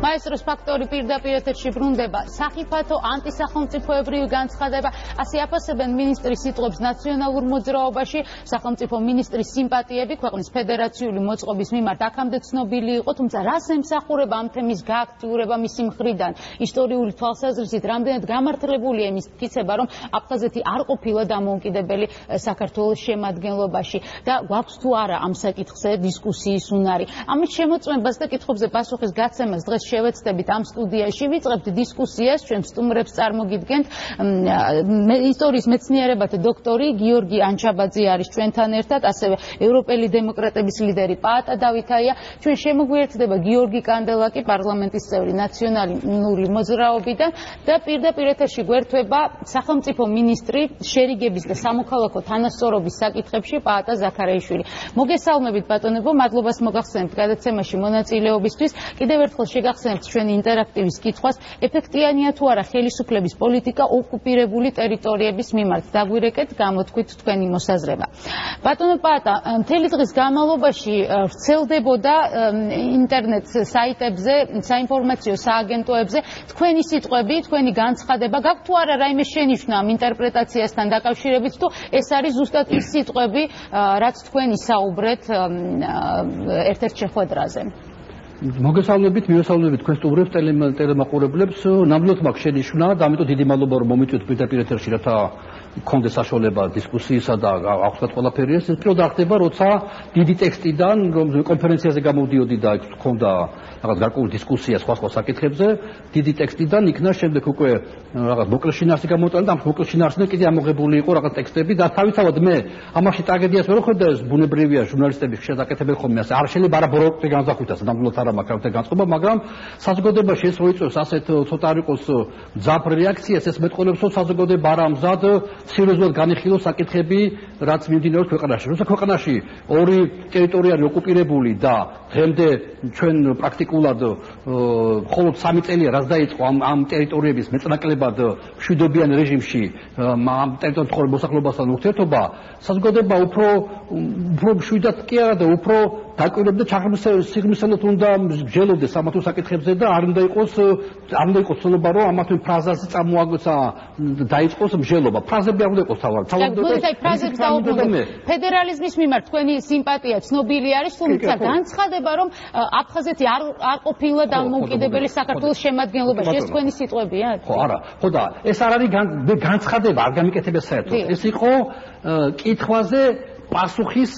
მაესტროს ფაქტორი პირდაპირ ეთერში ბრუნდება. სახიფათო ანტისახელმწიფოებრივი განცხადება, ასე აფასებენ მინისტრის სიტყვებს ნაციონალურ მოძრაობაში, სახელმწიფო მინისტრის სიმპათიები ქვეყნის ფედერაციული მოწყობის მიმართ აქამდე ცნობილი იყო, თუმცა რას ემსახურება ამ თემის გააქტიურება მისი მხრიდან? ისტორიული თვალსაზრისით რამდენად გამართლებულია იმის თქიცება, რომ აფხაზეთი არ ყოფილა დამოუკიდებელი საქართველოს შემადგენლობაში და გვაქვს თუ არა ამ საკითხზე დისკუსიის უნარი. ამის შემოწმებას და კითხვებზე პასუხის გაცემას დღეს შევეცდებით ამ სტუდიაში ვიწყებთ დისკუსიას ჩვენ სტუმრებს წარმოგიდგენთ. ისტორიის მეცნიერებათა დოქტორი გიორგი ანჩაბაძე არის ჩვენთან ერთად ასევე ევროპელი დემოკრატების ლიდერი პაატა დავითაია. ჩვენ შემოგვიერთდება გიორგი კანდელაკი პარლამენტის წევრი ნაციონალური მოძრაობიდან და პირდაპირ ეთერში გვერდება სახელმწიფო მინისტრი შერიგების და სამოქალაქო თანასწორობის საკითხებში პაატა ზაქარეიშვილი მოგესალმებით ბატონებო მადლობას მოგახსენებთ გადაცემაში მონაწილეობისთვის. კიდევ ერთხელ შეგახსენებთ ჩვენი ინტერაქტივის კითხვას ეფექტიანია თუ არა ხელისუფლების პოლიტიკა ოკუპირებული ტერიტორიების მიმართ. დაგვირეკეთ გამოთქვით თქვენი მოსაზრება. ბატონო პაატა მთელი დღის განმავლობაში ვრცელდებოდა ინტერნეტ საიტებზე საინფორმაციო სააგენტოებზე თქვენი სიტყვები თქვენი განცხადება. გაქვთ თუ არა რაიმე შენიშვნა ამ ინტერპრეტაციასთან დაკავშირებით თუ ეს არის ზუსტად ის სიტყვები რაც თქვენი საუბრეთ ერთ-ერთ შეხვედრაზე მოგესალმებით, მიესალმებით თქვენ სტუმრებს, ტელემაყურებლებს. ნამდვილად მაქვს შენიშვნა და ამიტომ დიდი მადლობა რომ მომიწვევთ პირდაპირ ეთერში რათა კონდეს საშუალება დისკუსიისა და აღვხსნათ ყველაფერი ეს პირველად ხდება როცა დიდი ტექსტიდან რომ კონფერენციაზე გამოდიოდი და იქ ქონდა რაღაც გარკვეული დისკუსია სხვა სხვა საკითხებზე დიდი ტექსტიდან იქნა შემდეგ უკვე რაღაც მოკლე შინაარსი გამოტანა და ამ მოკლე შინაარსიდან კიდე ამოღებული იყო რაღაც ტექსტები და თავისთავად მე ამაში ტრაგედიას ვერ ხედავ ეს ბუნებრივია ჟურნალისტები შედაკეთებენ ხოლმე ასე არ შეიძლება არა ბროკტი განზახვიტას ნამდვილად არა მაქვს ამ განწყობა მაგრამ საზოგადოებაში ეს როიწოს ასეთ ცოტა არ იყოს ძაფ რეაქციას ეს მეტყოლებს რომ საზოგადოება არა მზად სერიოზულად განიხილოს საკითხები, რაც მიმდინარეობს ქვეყანაში. როცა ქვეყანაში ორი ტერიტორია არის ოკუპირებული და დღემდე ჩვენ პრაქტიკულად მხოლოდ 3 წელია რაც დაიწყო ამ ამ ტერიტორიების მეწნაკლებად მშვიდობიან რეჟიმში ამ ტერიტორიულ ცხოვრებულ მოსახლეობასთან ურთიერთობა, საზოგადოება უფრო უფრო მშვიდად კი არა და უფრო დაკვირვებდა ჩაღრმავსებისად უნდა მსჯელობდეს ამ თუ საკითხებზე და არ უნდა იყოს არ უნდა იყოს ცნობა რომ ამ თუ ფრაზაზე წამოაგოცა დაიწყოს მსჯელობა. ფრაზები არ უნდა იყოს თავად. თავად უნდა იყოს ფრაზები დაუბრუნდეთ. ფედერალიზმის მიმართ თქვენი სიმპათია ცნობილი არის, თუმცა განცხადება რომ აფხაზეთი არ არ ყოფილა დამოუკიდებელი საქართველოს შემადგენლობაში, ეს თქვენი სიტყვებია? ხო, არა. ხო და ეს არ არის განცხადება, არ გამიკეთებია საერთოდ. ეს იყო კითხვაზე პასუხის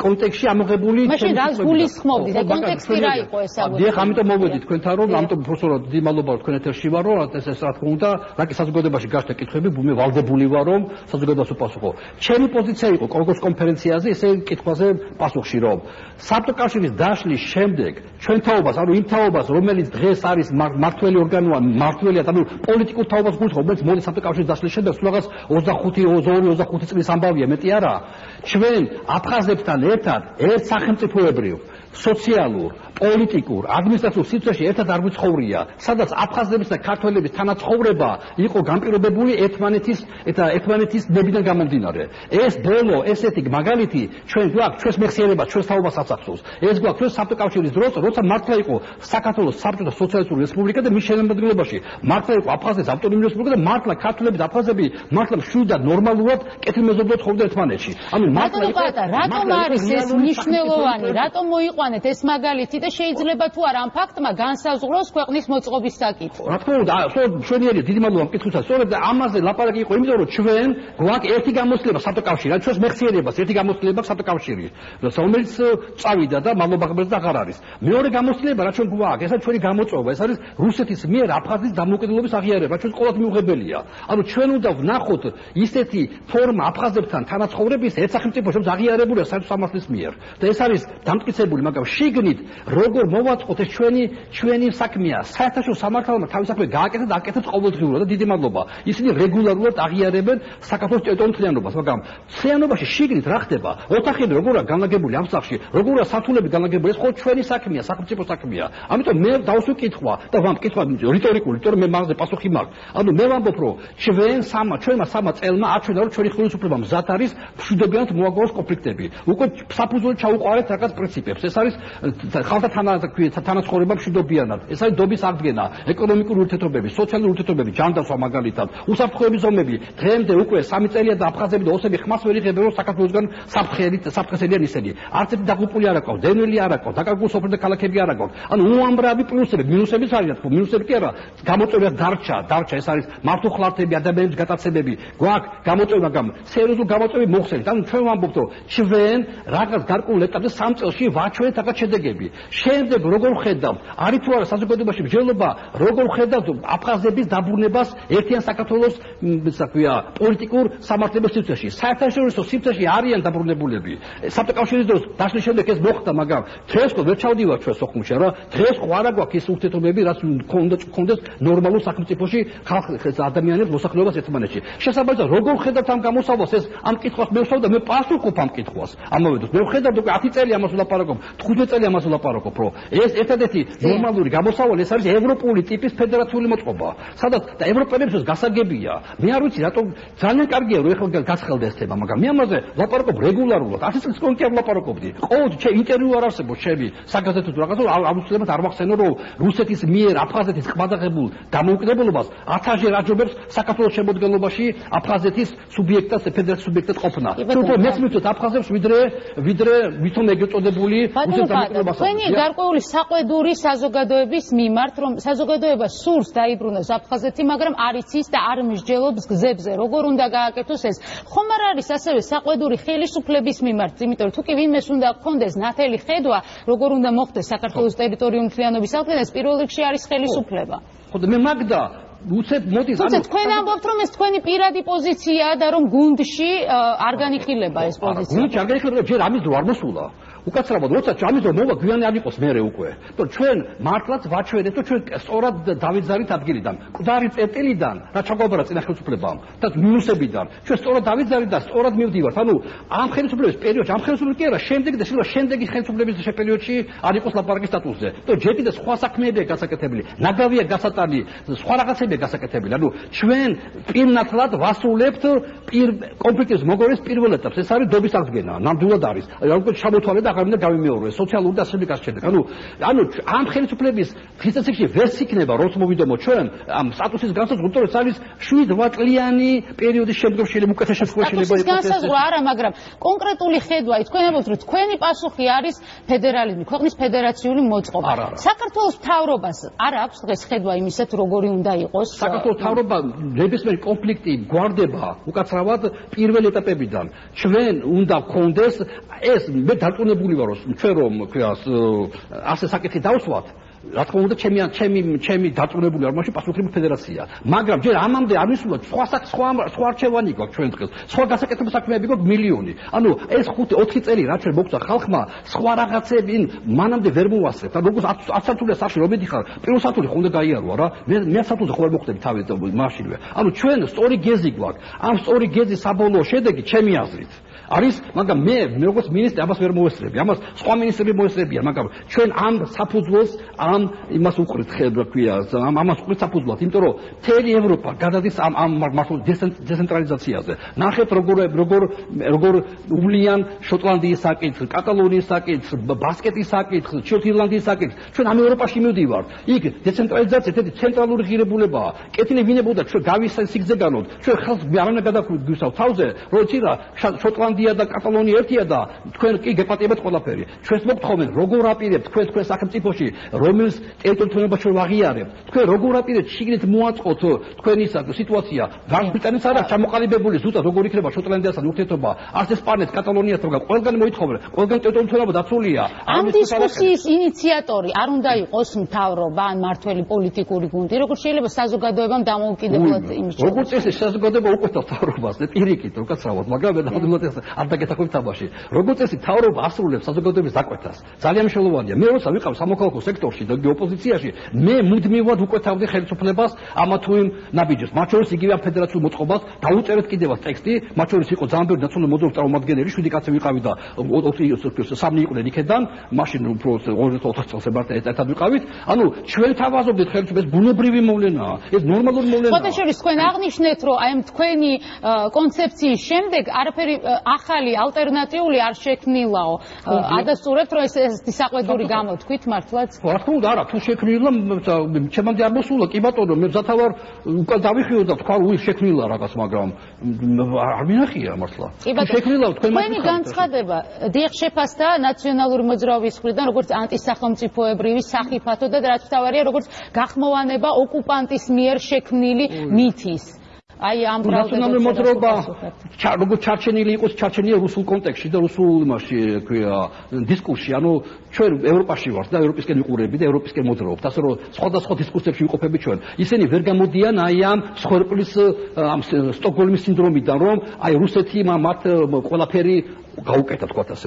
კონტექსში ამოღებული მაშინ რა გულისხმობდი და კონტექსტი რა იყო ეს აღო დიახ ამიტომ მოვედი თქვენთან რომ ამიტომ პროფესორად დიდი მადლობა თქვენ ეთერში ვარ რომ ეს ეს რა თქმა უნდა რაკი საზოგადოებაში გაშთა კითხვები მე ვალდებული ვარ რომ საზოგადოებას უპასუხო. ჩემი პოზიცია იყო კონგრეს კონფერენციაზე ესე კითხვაზე პასუხში რომ საბჭოთა დაშლის შემდეგ ჩვენ თაობას ანუ იმ თაობას რომელიც დღეს არის მართველი ორგანოა მართველია ანუ პოლიტიკურ თაობას გულისხმობ რომელიც მოდი საბჭოთა დაშლის შემდეგ სულ რაღაც 25 22 წლის ამბავია მეტი არა. ჩვენ აფხაზებთან ერთად ერთ სახელმწიფოებრივ სოციალურ პოლიტიკურ, ადმინისტრაციულ სივრცეში ერთად არ ვიცხოვრია, სადაც აფხაზების და ქართველების თანაცხოვრება იყო განპირობებული ერთმანეთის და ერთმანეთის ნებიდან გამომდინარე. ეს ბოლო ესეთი მაგალითი ჩვენ გვაქვს ჩვენს მეხსიერებას, ჩვენს თაობას ასახავს. ეს გვაქვს ჩვენ საბჭოთა კავშირის დროს, როცა მართლა იყო საქართველოს საბჭოთა სოციალისტური რესპუბლიკა და მის შემადგენლობაში მართლა იყო აფხაზეთის ავტონომიური რესპუბლიკა და მართლა ქართველები და აფხაზები მართლა მშვიდად ნორმალურად კეთილმეზობლად ხოვდნენ ერთმანეთში. ანუ მართლა იყო რატომ არის ეს მნიშვნელოვანი, რატომ მოიყვანეთ ეს მაგალითი და შეიძლება თუ არა ამ ფაქტმა განსაზღვროს ქვეყნის მოწყობის საკითხი. რა თქმა უნდა, ჩვენიერი დიდი მადლობა მკითხვითა. სწორედ ამაზე ლაპარაკი იყო, იმიტომ რომ ჩვენ გვაქვს ერთი გამოცდილება საბჭოთა ჩვენს მეხსიერებას ერთი გამოცდილება საბჭოთა კავშირი. რომელიც წავიდა და მადლობა ღმერთს და აღარ არის. მეორე გამოცდილება რა ჩვენ გვაქვს, ეს არის ჩვენი გამოწვევა, ეს არის რუსეთის მიერ აფხაზის დამოუკიდებლობის აღიარება, ჩვენ ყოველთვის მიუღებელია. ანუ ჩვენ უნდა ვნახოთ ისეთი ფორმა აფხაზებთან თანაცხოვრების ერთ სახელმწიფოში, რომელიც აღიარებულია საერთო სამართლის მიერ. და ეს არის დამტკიცებული, მაგრამ შიგნით როგორ მოვაწყოთ ეს ჩვენი ჩვენი საქმეა? საერთაშორისო სამართალმა თავის საქმე გააკეთა და აკეთებს ყოველდღიურად და დიდი მადლობა. ისინი რეგულარულად აღიარებენ საქართველოს ტერიტორიულ თლიანობას მაგრამ თლიანობაში შიგნით რა ხდება? ოთახები როგორა განლაგებული ამ სახში როგორა სათულები განლაგებული? ეს ხო ჩვენი საქმეა სახელმწიფო საქმეა. ამიტომ მე დავსვი კითხვა და ვამ კითხვა რიტორიკული იმიტომ რომ მე მაგაზე პასუხი მაქვს. ანუ მე ვამბობ რომ ჩვენ სამა ჩვენმა სამა წელმა აჩვენა რომ ჩვენი ხელისუფლება მზად არის მშვიდობიანად მოაგროვოს კონფლიქტები. უკვე საფუძველი ჩაუყარეთ რაღაც პრინციპებს. ეს არის არის ხალხთა თანაცხოვრება მშვიდობიანად. ეს არის დობის აღდგენა, ეკონომიკური ურთიერთობები, სოციალური ურთიერთობები, ჯანდაცვა მაგალითად, უსაფრთხოების ზომები. დღემდე უკვე სამი წელია და აფხაზები და ოსები ხმას ვერ იღებენ რომ საქართველოსგან საფრთხელი საფრთხესელიან ისინი. არც ერთი დაღუპული არ აქვს, დენველი არ აქვს, დაკარგული სოფლები და ქალაქები არ აქვს. ანუ უამრავი პლუსები, მინუსებიც არის, თქო, მინუსები კი არა. გამოწვევა დარჩა, დარჩა ეს არის მართუხლართები, ადამიანების გატაცებები. გვაქვს გამოწვევა, მაგრამ სერიოზული გამოწვევები მოხსენით. ანუ ჩვენ ვამბობთ, რომ ჩვენ რაღაც გარკვეულ ეტაპზე სამ წელში ვაჩვენეთ რაღაც შედეგები. შემდეგ როგორ ხედავთ? არის თუ არა საზოგადოებაში მსჯელობა, როგორ ხედავთ აფხაზების დაბრუნებას ერთიან საქართველოს, ისა ქვია, პოლიტიკურ სამართლებრივ სივრცეში? საერთაშორისო სივრცეში არიან დაბრუნებულები. საბჭოთა დროს დაშლის შემდეგ ეს მოხდა, მაგრამ დღეს ხო ვერ ჩავდივარ ჩვენ სოხუმში რა. დღეს ხო არა გვაქვს ის ურთიერთობები, რაც უნდა კონდეს ნორმალურ სახელმწიფოში ხალხს ადამიანებს მოსახლეობას ერთმანეთში. შესაბამისად, როგორ ხედავთ ამ გამოსავალს ეს ამ კითხვას მე ვსვავ და მე პასუხობ ამ კითხვას. ამავე დროს მე ვხედავ უკვე 10 წელი ამას ვლაპარაკობ, 15 წელი ამას ვლაპარაკობ, რომ ეს ერთადერთი ნორმალური გამოსავალი ეს არის ევროპული ტიპის ფედერაციული მოწყობა. სადაც და ევროპელებსაც გასაგებია. მე არ ვიცი რატომ ძალიან კარგია რომ ეხლა გასხელდა ეს თემა, მაგრამ მე ამაზე ვლაპარაკობ რეგულარულად. 10 წელს კონკრეტულად არ ვლაპარაკობდი. ყოველთვის ჩემ ინტერვიუ არ არსებობს ჩემი საგაზეთო რაღაცა აუცილებლად არ მახსენო რომ რუსეთის მიერ აფხაზეთის ყბადაღებულ დამოუკიდებლობას ათასჯერ აჯობებს საქართველოს შემოდგენობაში აფხაზეთის სუბიექტად ფედერაციის სუბიექტად ყოფნა. უფრო მეც მივწოთ აფხაზებს ვიდრე ვიდრე ვითომ ეგეწოდებული რუსეთის დამოუკიდებლობას. თქვენი გარკვეული საყვედური საზოგადოების მიმართ რომ საზოგადოება სურს დაიბრუნოს აფხაზეთი, მაგრამ არ იცის და არ მსჯელობს გზებზე, როგორ უნდა გააკეთოს ეს. ხომ არ არის ასევე საყვედური ხელისუფლების მიმართ, იმიტომ რომ თუ კი ვინმეს უნდა გქონდეს ნათელი ხედვა, როგორ უნდა მოხდეს საქართველოს ტერიტორიული მთლიანობის აღდგენა, ეს პირველ რიგში არის ხელისუფლება. ხო და მე მაგდა უცებ მოდის ანუ თქვენ ამბობთ რომ ეს თქვენი პირადი პოზიციაა და რომ გუნდში არ განიხილება ეს პოზიცია. გუნდში არ განიხილება ჯერ ამის დრო არ მოსულა. უკაცრავად როცა ჩამის რომ მოვა გვიანი არ იყოს მე უკვე. თორე ჩვენ მართლაც ვაჩვენეთ რომ ჩვენ სწორად დავიძარით ადგილიდან, ყდარი წერტილიდან, რა ჩაგვაბარა წინა ხელისუფლებამ და მინუსებიდან. ჩვენ სწორად დავიძარით და სწორად მივდივართ. ანუ ამ ხელისუფლების პერიოდში, ამ ხელისუფლების კი არა, შემდეგ და შეიძლება შემდეგი ხელისუფლების პერიოდში არ იყოს ლაპარაკის სტატუსზე. თორე ჯერ კიდე სხვა საქმეებია გასაკეთებელი, ნაგავია გასატანი, სხვა რაღაცებია გასაკეთებელი. ანუ ჩვენ პირნათლად ვასრულებთ პირ კონფლიქტის მოგონის პირველ ეტაპს. ეს არის დობის აღდგენა. ნამდვილად არის. ანუ ჩამოთვალე და აღარ უნდა გავიმეორო სოციალური და სივრცის შედეგ. ანუ ანუ ამ ხელისუფლების ფიზიკაში ვერ იქნება როც მოვიდომო ჩვენ ამ სტატუსის განსაზღვრა, თორე ეს არის 7-8 წლიანი პერიოდის შემდგომ შეიძლება უკეთეს შეფასება შეიძლება იყოს. განსაზღვრა არა, მაგრამ კონკრეტული ხედვა ის თქვენ ამბობთ, რომ თქვენი პასუხი არის ფედერალიზმი, ქვეყნის ფედერაციული მოწყობა. საქართველოს მთავრობას არ აქვს დღეს ხედვა იმისეთ, როგორი უნდა იყოს? საქართველოს მთავრობა ნებისმიერ კონფლიქტი გვარდება უკაცრავად პირველ ეტაპებიდან. ჩვენ უნდა გქონდეს ეს მე დარწმუნებული ვარ რომ ჩვენ რომ ასე საკითხი დავსვათ რა თქმა უნდა ჩემი ჩემი ჩემი დაწუნებული არ მაშინ პასუხობრივი ფედერაცია. მაგრამ ჯერ ამამდე არ ვისულოთ სხვა სხვა სხვა არჩევანი გვაქვს ჩვენ დღეს. სხვა გასაკეთებელი საქმეები გვაქვს მილიონი. ანუ ეს 5-4 წელი რაც მოგცა ხალხმა სხვა რაღაცები მანამდე ვერ მოვასწრებთ და როგორც 10 სართულია სახში რომ მედიხარ პირველ სართული ხომ უნდა გაიაროა რა. მე მე სართულზე ხო ვერ მოხდები თავი მაშინვე. ანუ ჩვენ სწორი გეზი გვაქვს. ამ სწორი გეზის საბოლოო შედეგი ჩემი აზრით არის, მაგრამ მე როგორც მინისტრი ამას ვერ მოესწრები. ამას სხვა მინისტრები მოესწრებიან, მაგრამ ჩვენ ამ საფუძველს ამ იმას უყრით ხება ქვია, ამ ამას უყრით საფუძვლად, იმიტომ რომ მთელი ევროპა გადადის ამ ამ მართულ დეცენტრალიზაციაზე. ნახეთ როგორ როგორ როგორ ულიან შოტლანდიის საკითხს, კატალონიის საკითხს, ბასკეთის საკითხს, ჩრდილოეთის საკითხს. ჩვენ ამ ევროპაში მივდივართ. იქ დეცენტრალიზაცია თეთრი ცენტრალური ღირებულებაა. კეთილი ვინებოდა ჩვენ გავისაი სიგზეგანოთ. ჩვენ ხალხს არ უნდა გადაგვისავ თავზე, რომ ცილა შოტლანდ ირლანდია და კატალონია ერთია და თქვენ კი გეპატიებთ ყველაფერი. ჩვენს მოგთხოვენ როგორ აპირებთ თქვენ თქვენ სახელმწიფოში რომლის ტერიტორიულობა ჩვენ ვაღიარებთ. თქვენ როგორ აპირებთ შიგნით მოაწყოთ თქვენი სიტუაცია. გაბრიტანიც არა ჩამოყალიბებული ზუსტად როგორ იქნება შოტლანდიასთან ურთიერთობა. არც ესპანეთს, კატალონიასთან და ყველგან მოითხოვენ. ყველგან ტერიტორიულობა დაცულია. ამ დისკუსიის ინიციატორი არ უნდა იყოს მთავრობა ან მართველი პოლიტიკური გუნდი. როგორ შეიძლება საზოგადოებამ დამოუკიდებლად იმის როგორ წესი საზოგადოება უკვე თავრობას და პირიქით რო კაცრავად მაგრამ მე ნამდვილად ეს არ დაგეთახმებით თამაში. როგორც წესი, თავრობა ასრულებს საზოგადოების დაკვეთას. ძალიან მნიშვნელოვანია. მე როცა ვიყავ სამოქალაქო სექტორში და ოპოზიციაში, მე მუდმივად უკვეთავდი ხელისუფლებას ამა თუ იმ ნაბიჯებს. მათ შორის იგივე ფედერაციულ მოწყობას დაუწერეთ კიდევაც ტექსტი, მათ შორის იყო ძალიან ბევრი ნაციონალური მოძრაობის წარმომადგენელი, შვიდი კაცი ვიყავი და სამი იყვნენ იქედან, მაშინ უფრო 2004 წელს ებართ ერთად ვიყავით. ანუ ჩვენ თავაზობდით ხელისუფლებას ბუნებრივი მოვლენაა. ეს ნორმალური მოვლენაა. ფოტოშორის თქვენ აღნიშნეთ, რომ აი ამ თქვენი კონცეფციის შემდეგ არაფერი ახალი ალტერნატიული არ შექმნილაო. ადასტურებთ რომ ეს ეს საყვედური გამოთქვით მართლაც? რა თქმა უნდა, არა, თუ შექმნილა ჩემამდე არ მოსულა, კი ბატონო, მე ზათავარ უკან დავიხიო და თქვა უი შექმნილა რაღაც, მაგრამ არ მინახია მართლა. შექმნილა თქვენ მას თქვენი განცხადება დიახ შეფასდა ნაციონალური მოძრაობის მხრიდან როგორც ანტისახელმწიფოებრივი სახიფათო და რაც თავარია როგორც გახმოვანება ოკუპანტის მიერ შექმნილი მითის აი ამ ნაციონალური მოძრაობა როგორც ჩარჩენილი იყოს ჩარჩენია რუსულ კონტექსში და რუსულ იმაში ქვია დისკურსში ანუ ჩვენ ევროპაში ვართ და ევროპისკენ ვიყურები და ევროპისკენ მოძრაობთ ასე რომ სხვადასხვა დისკურსებში ვიყოფები ჩვენ. ისინი ვერ გამოდიან აი ამ სხორპლის ამ სტოკჰოლმის სინდრომიდან რომ აი რუსეთი მათ ყველაფერი გაუკეთა თქვა ასე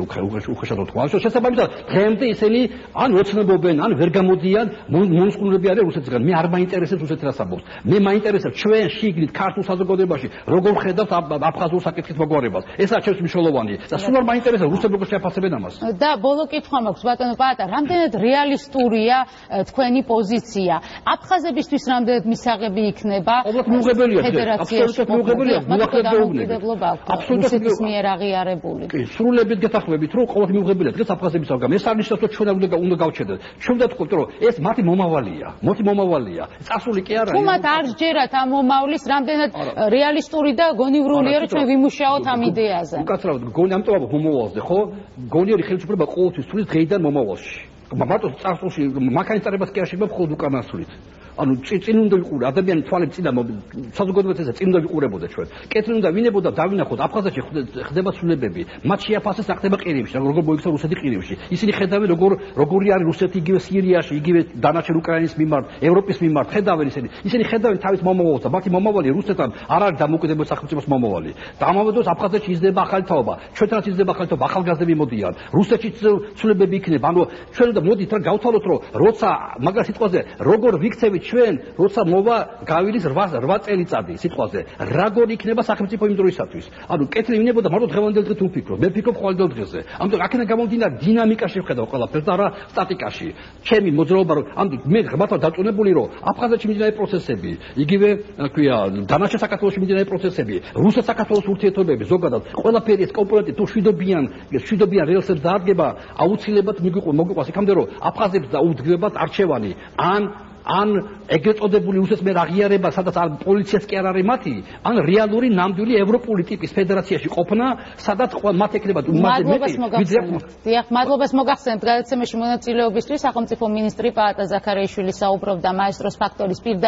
უხეშად თქვა ასე შესაბამისად დღემდე ისინი ან ოცნებობენ ან ვერ გამოდიან მონსკუნები არიან რუსეთისგან მე არ მაინტერესებს რუსეთი რა საბობს მე მაინტერესებს ჩვენ შიგნით ქართულ საზოგადოებაში როგორ ხედავთ აფხაზურ საკითხის მოგვარებას. ესაა ჩემს მნიშვნელოვანი. და სულ არ მაინტერესებს რუსები როგორ შეაფასებენ ამას. და ბოლო კითხვა მაქვს ბატონო პაატა რამდენად რეალისტურია თქვენი პოზიცია? აფხაზებისთვის რამდენად მისაღები იქნება? ფედერაციაში აბსოლუტურად მიუღებელია აბსოლუტურად მიერ აღიარებული კი, სრულებით გეთახმებით, რომ ყოველთვის მიუღებელია დღეს აფხაზების აღგამ. ეს არ ნიშნავს, რომ ჩვენ უნდა უნდა გავჩერდეთ. ჩვენ უნდა თქვით, რომ ეს მათი მომავალია, მოთი მომავალია. წასული კი არა. თუ მათ არ ჯერათ ამ მომავლის რამდენად რეალისტური და გონივრულია, რომ ჩვენ ვიმუშაოთ ამ იდეაზე. უკაცრავად, გონი ამიტომ მომავალზე, ხო? გონიერი ხელისუფლება ყოველთვის თulis დღეიდან მომავალში. მარტო წასულში მაქანის წარებას კი არ შეიძლება მხოლოდ უკანასვლით. ანუ წინ უნდა ვიყურე ადამიანი თვალებს წინ და საზოგადოებაზე წინ უნდა ვიყურებოდე ჩვენ. კეთილი უნდა ვინებოდა დავინახოთ აფხაზეთში ხდება ცვლილებები. მათ შეაფასეს ახდება ყირიმში როგორ მოიქცა რუსეთი ყირიმში. ისინი ხედავენ როგორ როგორი არის რუსეთი იგივე სირიაში იგივე დანარჩენ უკრაინის მიმართ ევროპის მიმართ ხედავენ ისინი. ისინი ხედავენ თავის მომავალს. და მათი მომავალი რუსეთთან არ არის დამოუკიდებელ სახელმწიფოს მომავალი. და ამავდროულად აფხაზეთში იზრდება ახალი თაობა ჩვენთანაც იზრდება ახალი თაობა ახალგაზრდები მოდიან. რუსეთში ცვლილებები იქნება. ანუ ჩვენ უნდა მოდით რა გავთვალოთ რომ როცა მაგას სიტყვაზე როგორ ვიქცევით ჩვენ როცა მოვა გავილის 8 8 წელიწადი სიტყვაზე რაგორი იქნება სახელმწიფო იმ დროისათვის? ანუ კეთილი ვინებოდა მარტო დღევანდელ დღეს უფიქრო მე ფიქრობ ყოველდღიურ დღეზე. ამიტომ აქედან გამომდინარე დინამიკაში ვხედავ ყველაფერს და არა სტატიკაში. ჩემი მოძრაობა რომ ამ მე ღმერთმა დაწუნებული რომ აფხაზეთში მიმდინარე პროცესები იგივე ქვია დანარჩენ საქართველოსში მიმდინარე პროცესები რუსეთ-საქართველოს ურთიერთობები ზოგადად ყველაფერი ეს კომპონენტი თუ შვიდობიან შვიდობიან რეალსებს დაადგება აუცილებლად მიგვიყვება იქამდე რომ აფხაზებს დაუდგებათ არჩევანი ან ან ეგრეთ წოდებული უსესმერ აღიარება, სადაც არ პოლიციაც კი არ არის მათი, ან რეალური ნამდვილი ევროპული ტიპის ფედერაციაში ყოფნა, სადაც მათ ეკნებათ უმაზე მეტი ვიდრე დიახ, მადლობას მოგახსენებთ გადაცემაში მონაწილეობისთვის, სახელმწიფო მინისტრი პაატა ზაქარიაშვილი საუბრობდა მაესტროს ფაქტორის პირდა